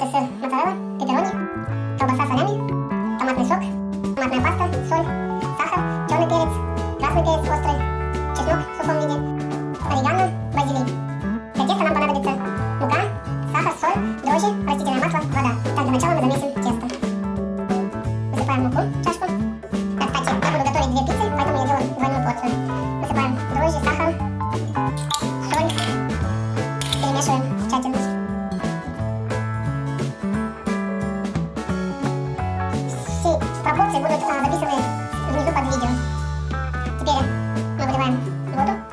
Это сыр моцарелла, пепперони, колбаса с солями, томатный сок, томатная паста, соль, сахар, черный перец, красный перец острый, чеснок в сухом виде, орегано, базилик. Для теста нам понадобится мука, сахар, соль, дрожжи, растительное масло, вода. Так, для начала мы замесим тесто. Пропорции будут а, записаны внизу под видео. Теперь мы выливаем воду.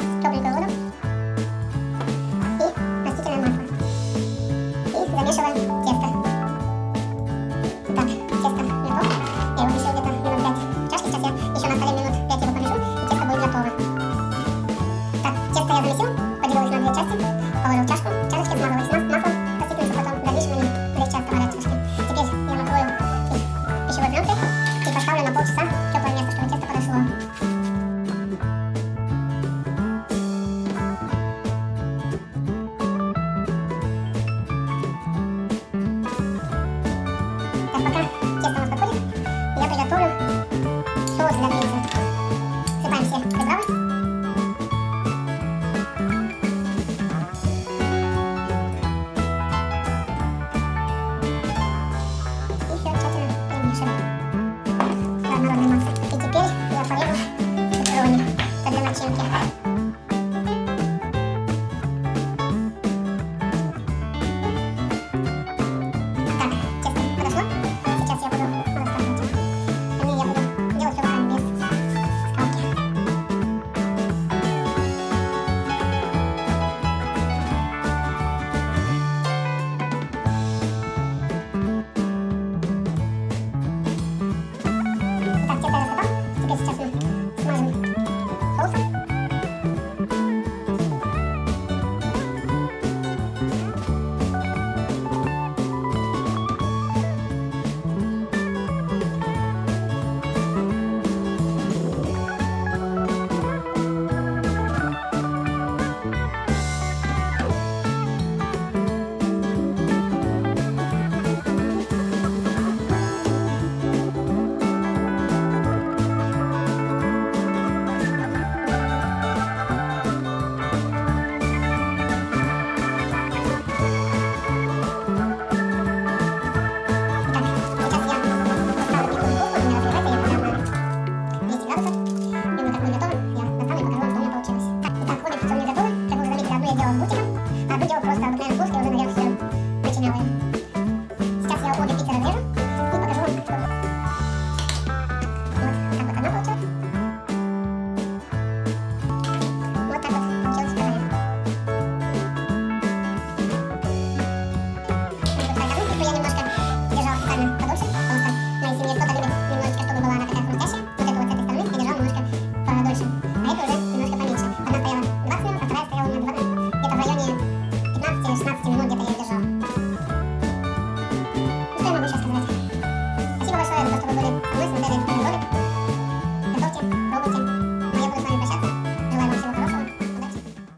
thank you.